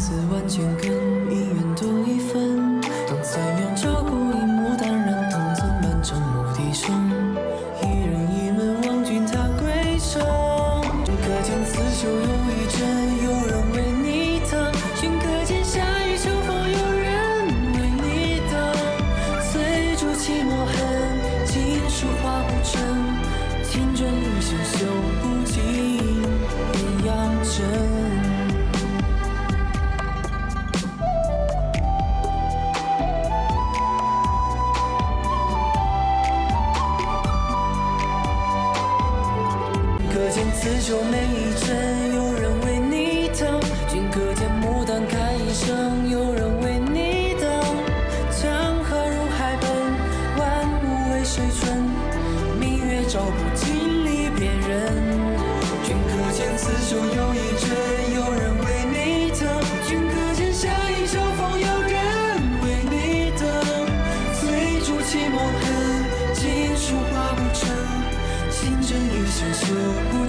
字万千根，一愿多一分。当残阳照过一幕淡然，唐僧满城牧笛声。一人一门望君踏归程，君可见刺绣又一针，有人为你疼。君可见夏雨秋风，有人为你等。翠竹泣墨痕，锦书画不成。天真一线绣可见刺绣每一针，有人为你疼。君可见牡丹开一生，有人为你等。江河入海奔，万物为谁春？明月照不尽离别人。君可见刺绣又一针，有人为你疼。君可见夏雨秋风，有人为你等。翠竹泣墨痕，锦书画不成。情真一线绣不。